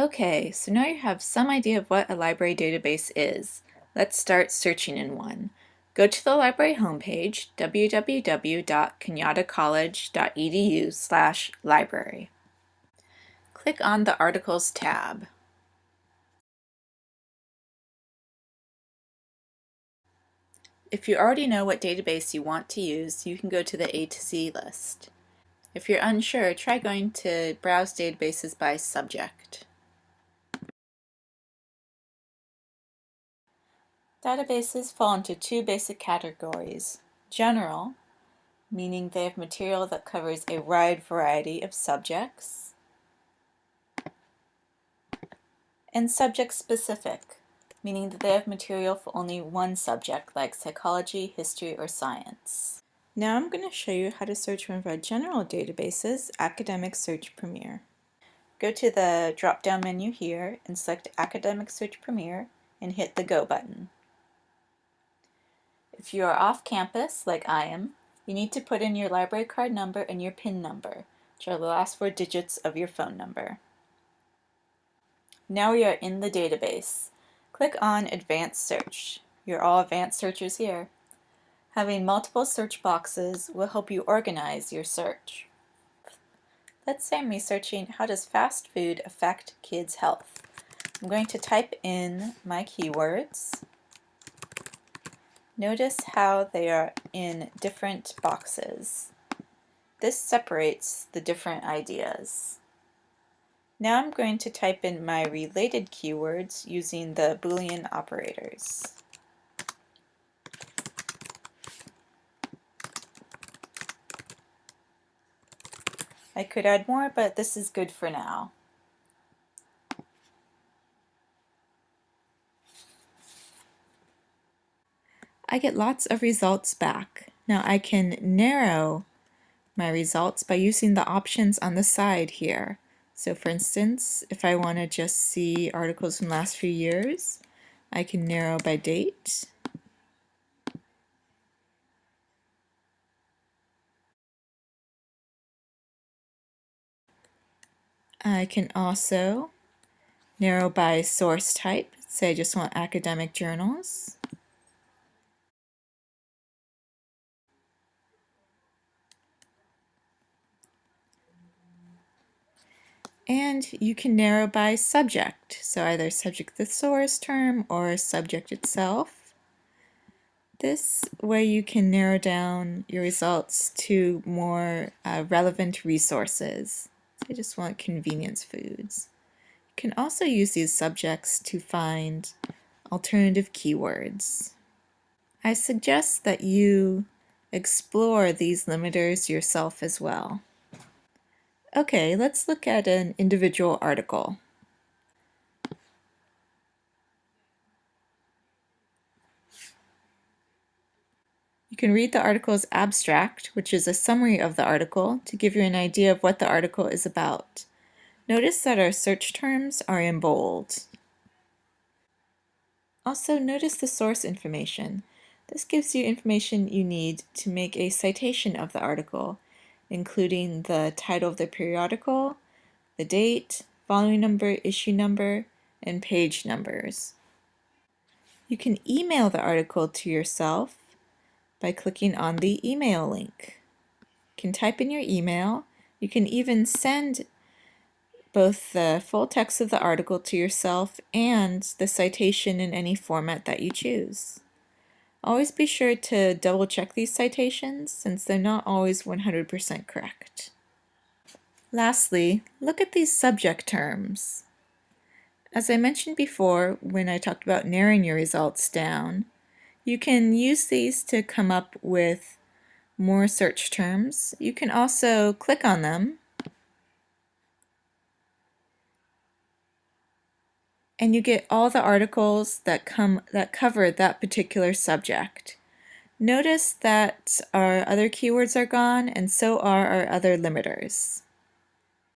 Okay, so now you have some idea of what a library database is. Let's start searching in one. Go to the library homepage, www.cañadacollege.edu slash library. Click on the Articles tab. If you already know what database you want to use, you can go to the A to Z list. If you're unsure, try going to Browse Databases by Subject. Databases fall into two basic categories. General, meaning they have material that covers a wide variety of subjects. And subject-specific, meaning that they have material for only one subject, like psychology, history, or science. Now I'm going to show you how to search one of our general databases, Academic Search Premier. Go to the drop-down menu here and select Academic Search Premier and hit the Go button. If you are off campus, like I am, you need to put in your library card number and your PIN number, which are the last four digits of your phone number. Now we are in the database. Click on Advanced Search. You're all advanced searchers here. Having multiple search boxes will help you organize your search. Let's say I'm researching how does fast food affect kids' health. I'm going to type in my keywords. Notice how they are in different boxes. This separates the different ideas. Now I'm going to type in my related keywords using the Boolean operators. I could add more, but this is good for now. I get lots of results back. Now I can narrow my results by using the options on the side here. So for instance, if I want to just see articles from last few years, I can narrow by date. I can also narrow by source type, say I just want academic journals. And you can narrow by subject, so either subject thesaurus term or subject itself. This way you can narrow down your results to more uh, relevant resources. I just want convenience foods. You can also use these subjects to find alternative keywords. I suggest that you explore these limiters yourself as well. Okay, let's look at an individual article. You can read the article's abstract, which is a summary of the article, to give you an idea of what the article is about. Notice that our search terms are in bold. Also, notice the source information. This gives you information you need to make a citation of the article including the title of the periodical, the date, volume number, issue number, and page numbers. You can email the article to yourself by clicking on the email link. You can type in your email. You can even send both the full text of the article to yourself and the citation in any format that you choose. Always be sure to double check these citations since they're not always 100% correct. Lastly, look at these subject terms. As I mentioned before when I talked about narrowing your results down, you can use these to come up with more search terms. You can also click on them and you get all the articles that come that cover that particular subject. Notice that our other keywords are gone and so are our other limiters.